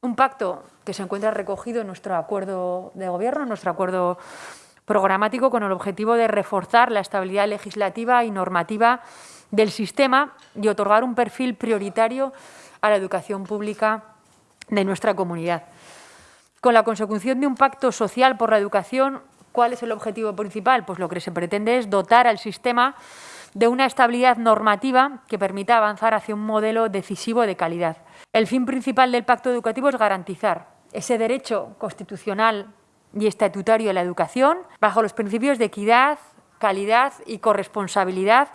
Un pacto que se encuentra recogido en nuestro acuerdo de gobierno, en nuestro acuerdo programático con el objetivo de reforzar la estabilidad legislativa y normativa del sistema y otorgar un perfil prioritario a la educación pública de nuestra comunidad. Con la consecución de un pacto social por la educación, ¿cuál es el objetivo principal? Pues lo que se pretende es dotar al sistema de una estabilidad normativa que permita avanzar hacia un modelo decisivo de calidad. El fin principal del pacto educativo es garantizar ese derecho constitucional y estatutario a la educación bajo los principios de equidad, calidad y corresponsabilidad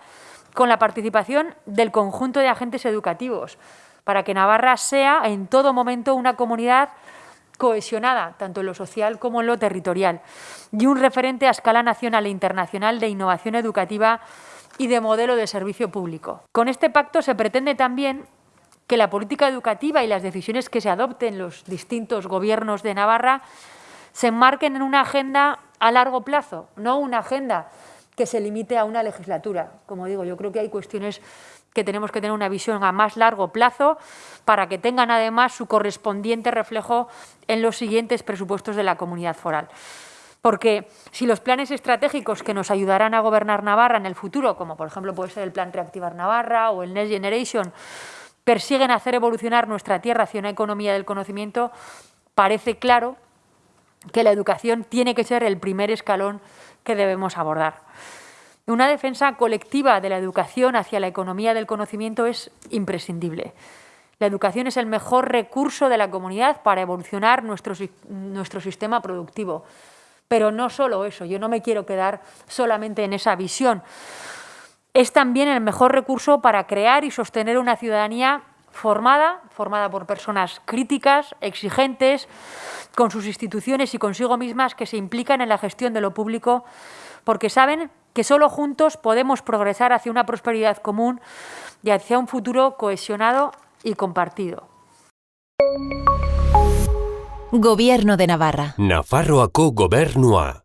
con la participación del conjunto de agentes educativos para que Navarra sea en todo momento una comunidad cohesionada, tanto en lo social como en lo territorial, y un referente a escala nacional e internacional de innovación educativa y de modelo de servicio público. Con este pacto se pretende también que la política educativa y las decisiones que se adopten los distintos gobiernos de Navarra se enmarquen en una agenda a largo plazo, no una agenda que se limite a una legislatura. Como digo, yo creo que hay cuestiones que tenemos que tener una visión a más largo plazo para que tengan además su correspondiente reflejo en los siguientes presupuestos de la comunidad foral. Porque si los planes estratégicos que nos ayudarán a gobernar Navarra en el futuro, como por ejemplo puede ser el Plan Reactivar Navarra o el Next Generation, persiguen hacer evolucionar nuestra tierra hacia una economía del conocimiento, parece claro que la educación tiene que ser el primer escalón que debemos abordar. Una defensa colectiva de la educación hacia la economía del conocimiento es imprescindible. La educación es el mejor recurso de la comunidad para evolucionar nuestro, nuestro sistema productivo. Pero no solo eso, yo no me quiero quedar solamente en esa visión. Es también el mejor recurso para crear y sostener una ciudadanía formada, formada por personas críticas, exigentes, con sus instituciones y consigo mismas que se implican en la gestión de lo público, porque saben que solo juntos podemos progresar hacia una prosperidad común y hacia un futuro cohesionado y compartido. Gobierno de Navarra. Nafarroako gobernua.